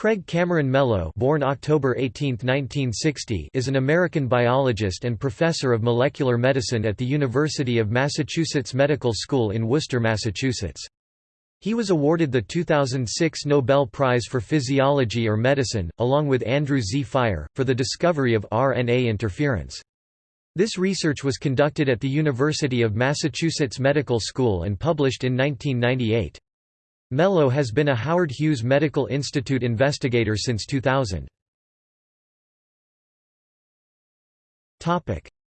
Craig Cameron Mello born October 18, 1960, is an American biologist and professor of molecular medicine at the University of Massachusetts Medical School in Worcester, Massachusetts. He was awarded the 2006 Nobel Prize for Physiology or Medicine, along with Andrew Z. Fire, for the discovery of RNA interference. This research was conducted at the University of Massachusetts Medical School and published in 1998. Mello has been a Howard Hughes Medical Institute investigator since 2000.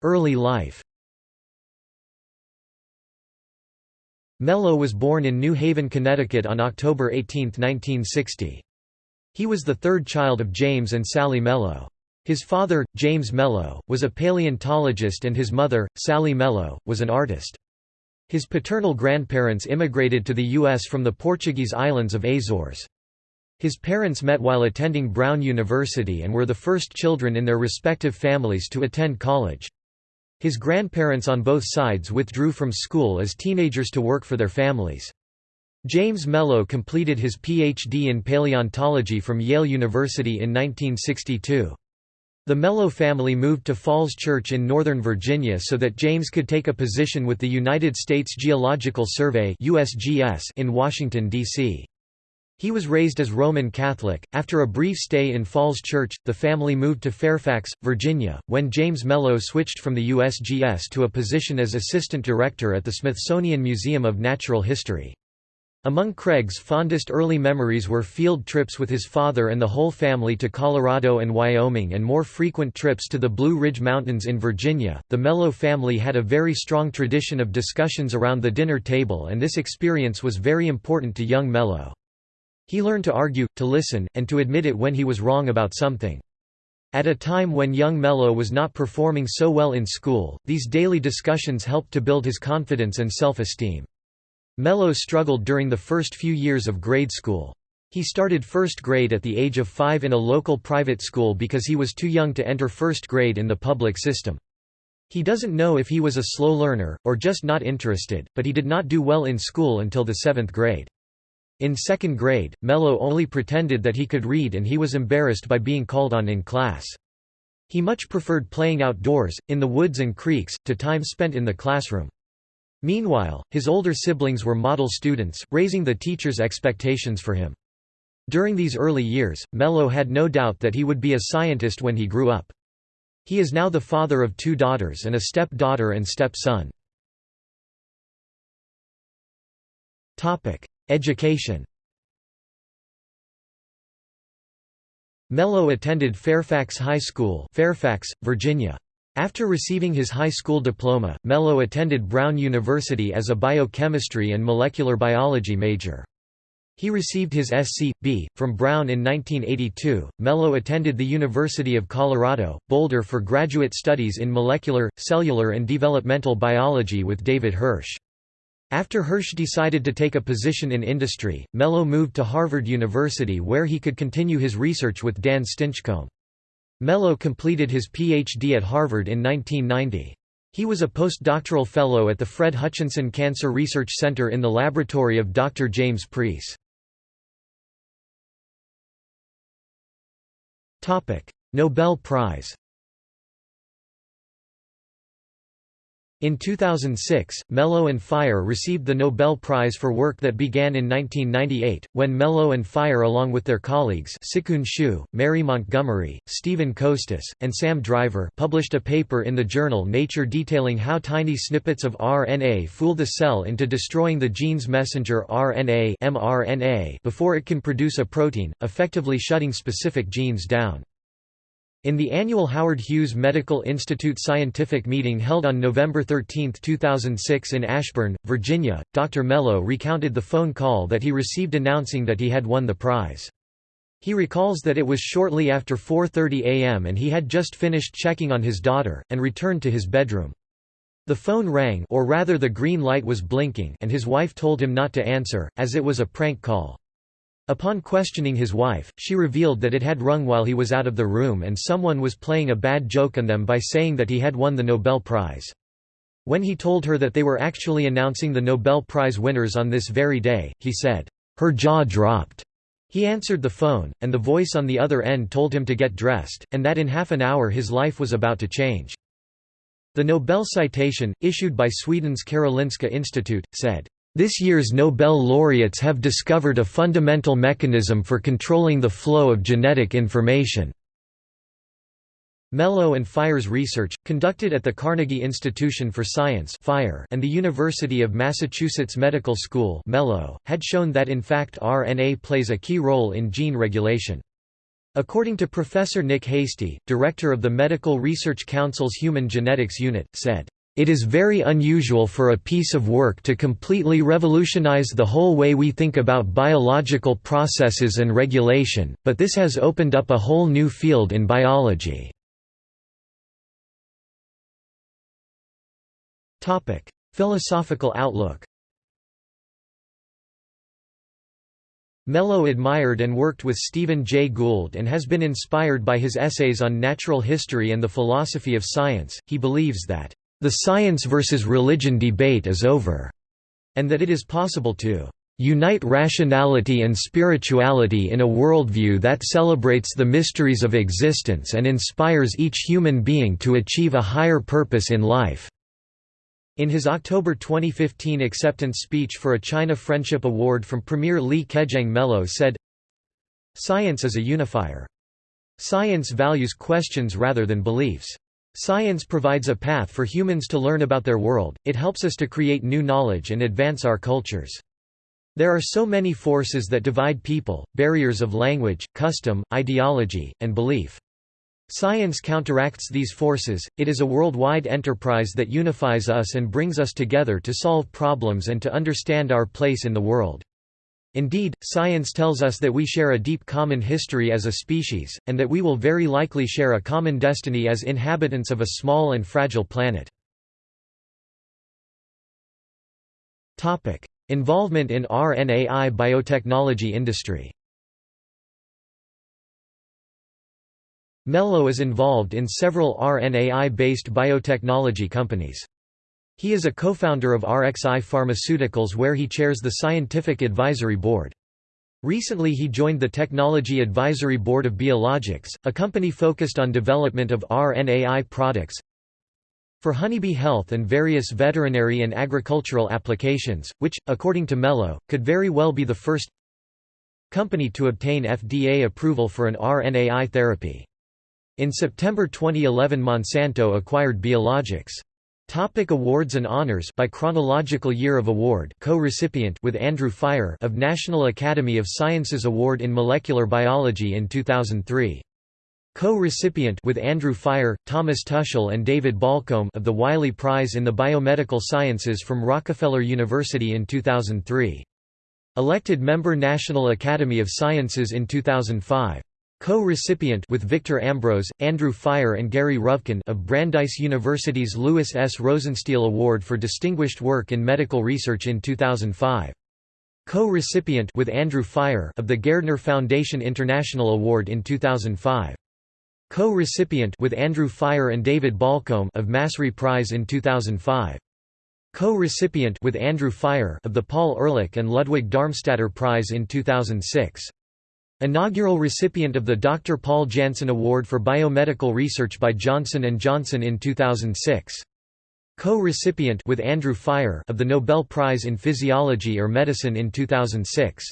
Early life Mello was born in New Haven, Connecticut on October 18, 1960. He was the third child of James and Sally Mello. His father, James Mello, was a paleontologist and his mother, Sally Mello, was an artist. His paternal grandparents immigrated to the U.S. from the Portuguese islands of Azores. His parents met while attending Brown University and were the first children in their respective families to attend college. His grandparents on both sides withdrew from school as teenagers to work for their families. James Mello completed his Ph.D. in paleontology from Yale University in 1962. The Mello family moved to Falls Church in Northern Virginia so that James could take a position with the United States Geological Survey (USGS) in Washington, D.C. He was raised as Roman Catholic. After a brief stay in Falls Church, the family moved to Fairfax, Virginia, when James Mello switched from the USGS to a position as assistant director at the Smithsonian Museum of Natural History. Among Craig's fondest early memories were field trips with his father and the whole family to Colorado and Wyoming and more frequent trips to the Blue Ridge Mountains in Virginia. The Mello family had a very strong tradition of discussions around the dinner table, and this experience was very important to young Mello. He learned to argue, to listen, and to admit it when he was wrong about something. At a time when young Mello was not performing so well in school, these daily discussions helped to build his confidence and self-esteem. Mello struggled during the first few years of grade school. He started first grade at the age of five in a local private school because he was too young to enter first grade in the public system. He doesn't know if he was a slow learner, or just not interested, but he did not do well in school until the seventh grade. In second grade, Mello only pretended that he could read and he was embarrassed by being called on in class. He much preferred playing outdoors, in the woods and creeks, to time spent in the classroom. Meanwhile, his older siblings were model students, raising the teacher's expectations for him. During these early years, Mello had no doubt that he would be a scientist when he grew up. He is now the father of two daughters and a step-daughter and step-son. Education Mello attended Fairfax High School Fairfax, Virginia. After receiving his high school diploma, Mello attended Brown University as a biochemistry and molecular biology major. He received his Sc.B. from Brown in 1982. Mello attended the University of Colorado, Boulder for graduate studies in molecular, cellular, and developmental biology with David Hirsch. After Hirsch decided to take a position in industry, Mello moved to Harvard University where he could continue his research with Dan Stinchcomb. Mello completed his Ph.D. at Harvard in 1990. He was a postdoctoral fellow at the Fred Hutchinson Cancer Research Center in the laboratory of Dr. James Priess. Nobel Prize In 2006, Mello and Fire received the Nobel Prize for work that began in 1998, when Mello and Fire along with their colleagues SiQun Xu, Mary Montgomery, Stephen Kostas, and Sam Driver published a paper in the journal Nature detailing how tiny snippets of RNA fool the cell into destroying the gene's messenger RNA mRNA before it can produce a protein, effectively shutting specific genes down. In the annual Howard Hughes Medical Institute scientific meeting held on November 13, 2006 in Ashburn, Virginia, Dr. Mello recounted the phone call that he received announcing that he had won the prize. He recalls that it was shortly after 4.30 am and he had just finished checking on his daughter, and returned to his bedroom. The phone rang or rather the green light was blinking and his wife told him not to answer, as it was a prank call. Upon questioning his wife, she revealed that it had rung while he was out of the room and someone was playing a bad joke on them by saying that he had won the Nobel Prize. When he told her that they were actually announcing the Nobel Prize winners on this very day, he said, "'Her jaw dropped'". He answered the phone, and the voice on the other end told him to get dressed, and that in half an hour his life was about to change. The Nobel citation, issued by Sweden's Karolinska Institute, said, "...this year's Nobel laureates have discovered a fundamental mechanism for controlling the flow of genetic information." Mello and Fire's research, conducted at the Carnegie Institution for Science Fire and the University of Massachusetts Medical School Mello, had shown that in fact RNA plays a key role in gene regulation. According to Professor Nick Hastie, director of the Medical Research Council's Human Genetics Unit, said, "...it is very unusual for a piece of work to completely revolutionize the whole way we think about biological processes and regulation, but this has opened up a whole new field in biology." Philosophical outlook Mello admired and worked with Stephen Jay Gould and has been inspired by his essays on natural history and the philosophy of science. He believes that, the science versus religion debate is over, and that it is possible to unite rationality and spirituality in a worldview that celebrates the mysteries of existence and inspires each human being to achieve a higher purpose in life. In his October 2015 acceptance speech for a China Friendship Award from Premier Li Keqiang Mello said, Science is a unifier. Science values questions rather than beliefs. Science provides a path for humans to learn about their world, it helps us to create new knowledge and advance our cultures. There are so many forces that divide people, barriers of language, custom, ideology, and belief. Science counteracts these forces, it is a worldwide enterprise that unifies us and brings us together to solve problems and to understand our place in the world. Indeed, science tells us that we share a deep common history as a species, and that we will very likely share a common destiny as inhabitants of a small and fragile planet. Involvement in RNAi biotechnology industry Mello is involved in several RNAi-based biotechnology companies. He is a co-founder of RXI Pharmaceuticals where he chairs the Scientific Advisory Board. Recently he joined the Technology Advisory Board of Beeologics, a company focused on development of RNAi products for honeybee health and various veterinary and agricultural applications, which, according to Mello, could very well be the first company to obtain FDA approval for an RNAi therapy. In September 2011 Monsanto acquired Beeologics. Topic awards and honors by chronological year of award co-recipient with Andrew Fire of National Academy of Sciences Award in Molecular Biology in 2003. Co-recipient with Andrew Fire, Thomas Tuschl and David Baulcombe of the Wiley Prize in the Biomedical Sciences from Rockefeller University in 2003. Elected member National Academy of Sciences in 2005. Co-recipient with Victor Ambros, Andrew Fire and Gary Ruvkun of Brandeis University's Louis S. Rosenstiel Award for Distinguished Work in Medical Research in 2005. Co-recipient with Andrew Fire of the Gairdner Foundation International Award in 2005. Co-recipient with Andrew Fire and David Baulcombe of Massry Prize in 2005. Co-recipient with Andrew Fire of the Paul Ehrlich and Ludwig Darmstaedter Prize in 2006. Inaugural recipient of the Dr. Paul Janssen Award for Biomedical Research by Johnson & Johnson in 2006. Co-recipient with Andrew Fire of the Nobel Prize in Physiology or Medicine in 2006.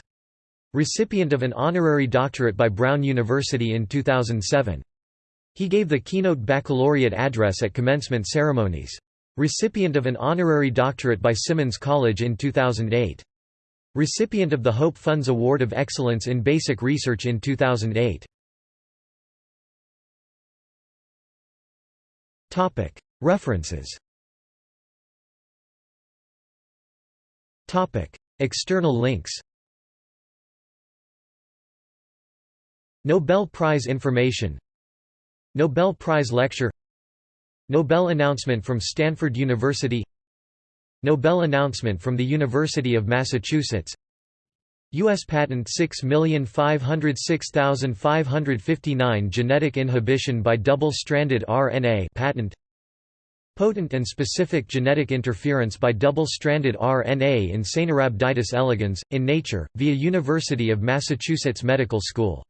Recipient of an honorary doctorate by Brown University in 2007. He gave the keynote baccalaureate address at commencement ceremonies. Recipient of an honorary doctorate by Simmons College in 2008. Recipient of the Hope Funds Award of Excellence in Basic Research in 2008. References. External links. Nobel Prize information. Nobel Prize lecture. Nobel announcement from Stanford University Nobel announcement from the University of Massachusetts U.S. Patent 6506559 Genetic inhibition by double-stranded RNA patent Potent and specific genetic interference by double-stranded RNA in Caenorhabditis elegans, in Nature, via University of Massachusetts Medical School.